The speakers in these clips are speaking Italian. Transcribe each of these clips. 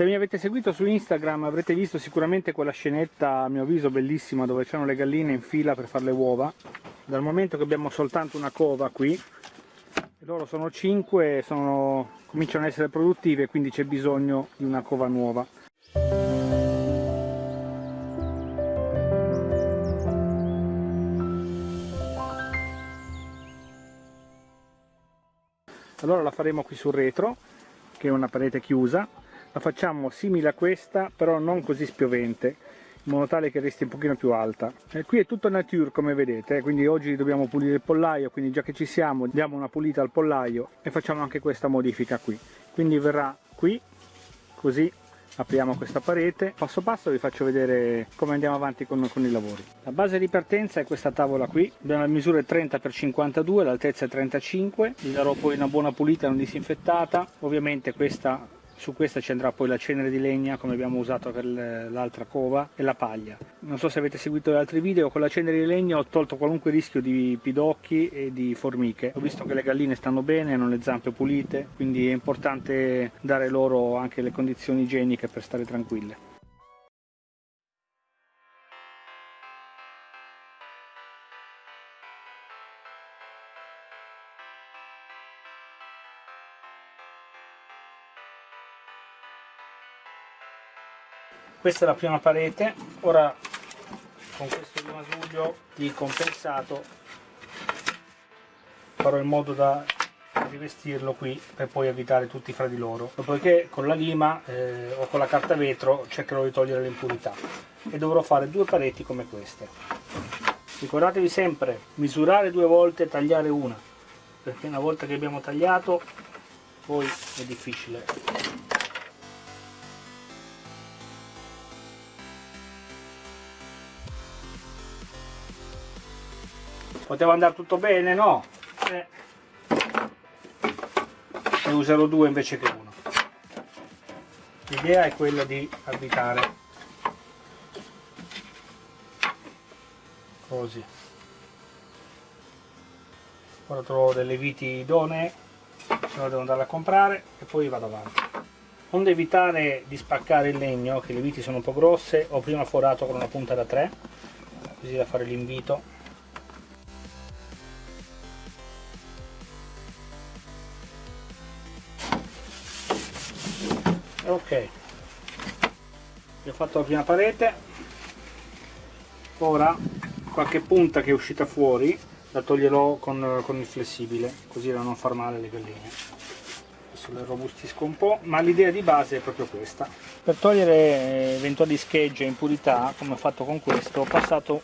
Se mi avete seguito su Instagram avrete visto sicuramente quella scenetta a mio avviso bellissima dove c'erano le galline in fila per fare le uova. Dal momento che abbiamo soltanto una cova qui, loro sono 5 sono, cominciano ad essere produttive quindi c'è bisogno di una cova nuova. allora la faremo qui sul retro che è una parete chiusa la facciamo simile a questa però non così spiovente in modo tale che resti un pochino più alta. E qui è tutto nature come vedete eh, quindi oggi dobbiamo pulire il pollaio quindi già che ci siamo diamo una pulita al pollaio e facciamo anche questa modifica qui. Quindi verrà qui così apriamo questa parete. Passo passo vi faccio vedere come andiamo avanti con, con, i lavori la base di partenza è questa tavola qui abbiamo la misura 30 x 52 l'altezza è 35 gli darò poi una buona pulita non disinfettata. Ovviamente questa su questa ci andrà poi la cenere di legna come abbiamo usato per l'altra cova e la paglia. Non so se avete seguito gli altri video con la cenere di legna ho tolto qualunque rischio di pidocchi e di formiche. Ho visto che le galline stanno bene hanno le zampe pulite quindi è importante dare loro anche le condizioni igieniche per stare tranquille questa è la prima parete. Ora con questo rimasuglio di compensato farò in modo da rivestirlo qui per poi evitare tutti fra di loro. Dopodiché con la lima eh, o con la carta vetro cercherò di togliere le impurità e dovrò fare due pareti come queste. Ricordatevi sempre misurare due volte e tagliare una perché una volta che abbiamo tagliato poi è difficile poteva andare tutto bene no? Eh. ne userò due invece che uno. L'idea è quella di abitare. Così. Ora trovo delle viti idonee se no devo andare a comprare e poi vado avanti. Onde evitare di spaccare il legno che le viti sono un po' grosse ho prima forato con una punta da 3 così da fare l'invito ok. Ho fatto la prima parete. Ora qualche punta che è uscita fuori la toglierò con, con il flessibile così da non far male le galline. Adesso le robustisco un po' ma l'idea di base è proprio questa. Per togliere eventuali schegge e impurità come ho fatto con questo ho passato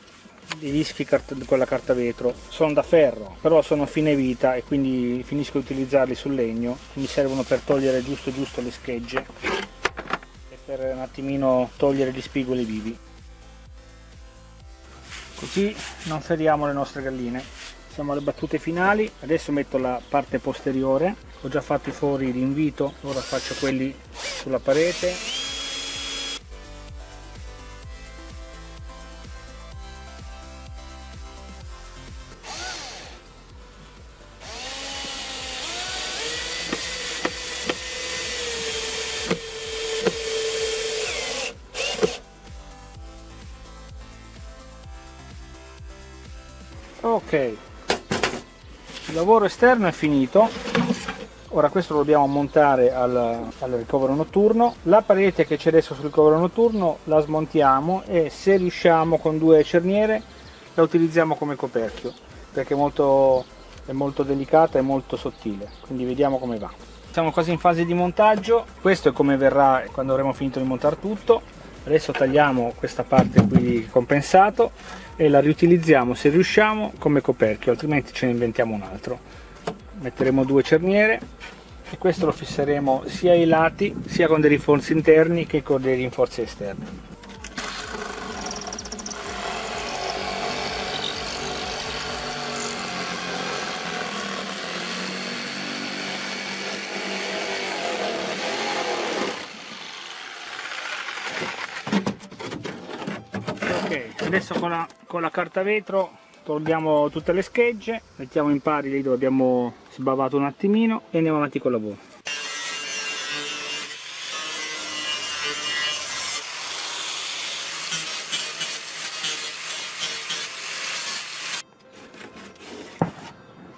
i dischi con la carta vetro. Sono da ferro però sono a fine vita e quindi finisco di utilizzarli sul legno. Mi servono per togliere giusto giusto le schegge e per un attimino togliere gli spigoli vivi. Così non feriamo le nostre galline. Siamo alle battute finali. Adesso metto la parte posteriore. Ho già fatto i fori di invito. Ora faccio quelli sulla parete ok. Il lavoro esterno è finito. Ora questo lo dobbiamo montare al, al, ricovero notturno. La parete che c'è adesso sul ricovero notturno la smontiamo e se riusciamo con due cerniere la utilizziamo come coperchio perché è molto, è molto delicata e molto sottile. Quindi vediamo come va. Siamo quasi in fase di montaggio. Questo è come verrà quando avremo finito di montare tutto adesso tagliamo questa parte qui di compensato e la riutilizziamo se riusciamo come coperchio altrimenti ce ne inventiamo un altro. Metteremo due cerniere e questo lo fisseremo sia ai lati sia con dei rinforzi interni che con dei rinforzi esterni adesso con la, con la carta vetro togliamo tutte le schegge mettiamo in pari lì dove abbiamo sbavato un attimino e andiamo avanti con il lavoro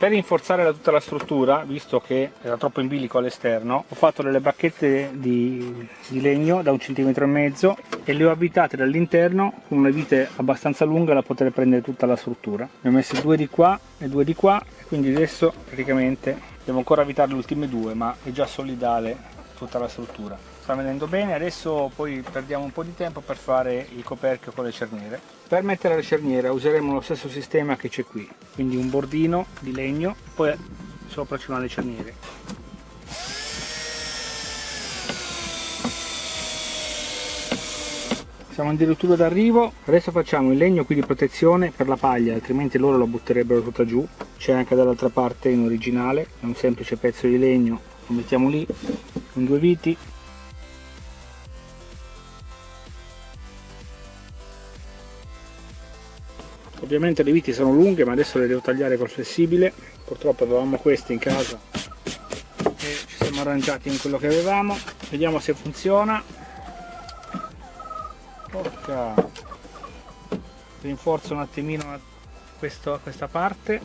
per rinforzare tutta la struttura visto che era troppo in bilico all'esterno ho fatto delle bacchette di, di, legno da un centimetro e mezzo e le ho avvitate dall'interno con una vite abbastanza lunga da poter prendere tutta la struttura. Ne ho messe due di qua e due di qua quindi adesso praticamente devo ancora avvitare le ultime due ma è già solidale tutta la struttura sta venendo bene. Adesso poi perdiamo un po' di tempo per fare il coperchio con le cerniere. Per mettere la cerniera useremo lo stesso sistema che c'è qui quindi un bordino di legno poi sopra ci vanno le cerniere. Siamo addirittura d'arrivo. Adesso facciamo il legno qui di protezione per la paglia altrimenti loro la butterebbero tutta giù. C'è anche dall'altra parte in originale è un semplice pezzo di legno lo mettiamo lì con due viti ovviamente le viti sono lunghe ma adesso le devo tagliare col flessibile. Purtroppo avevamo queste in casa e ci siamo arrangiati in quello che avevamo. Vediamo se funziona. Porca. Rinforzo un attimino questo, questa parte.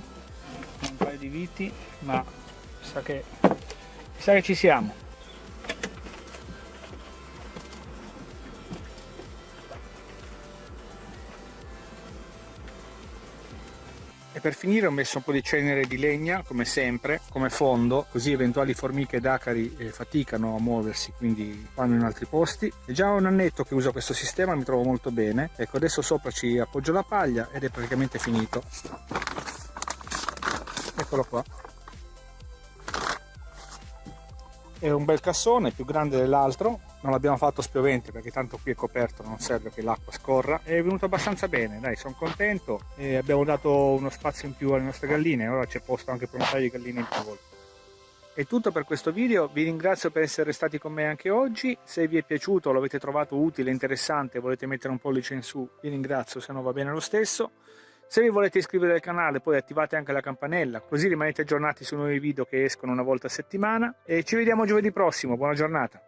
Un paio di viti ma mi sa che, mi sa che ci siamo E per finire ho messo un po' di cenere di legna, come sempre, come fondo, così eventuali formiche ed acari eh, faticano a muoversi, quindi vanno in altri posti. È già un annetto che uso questo sistema, mi trovo molto bene. Ecco, adesso sopra ci appoggio la paglia ed è praticamente finito. Eccolo qua. È un bel cassone, più grande dell'altro, non l'abbiamo fatto spiovente perché tanto qui è coperto non serve che l'acqua scorra. È venuto abbastanza bene dai sono contento. E abbiamo dato uno spazio in più alle nostre galline ora c'è posto anche per un paio di galline in più. È tutto per questo video, vi ringrazio per essere stati con me anche oggi, se vi è piaciuto, lo avete trovato utile, interessante, volete mettere un pollice in su, vi ringrazio, se no va bene lo stesso. Se vi volete iscrivere al canale poi attivate anche la campanella, così rimanete aggiornati sui nuovi video che escono una volta a settimana. E ci vediamo giovedì prossimo, buona giornata!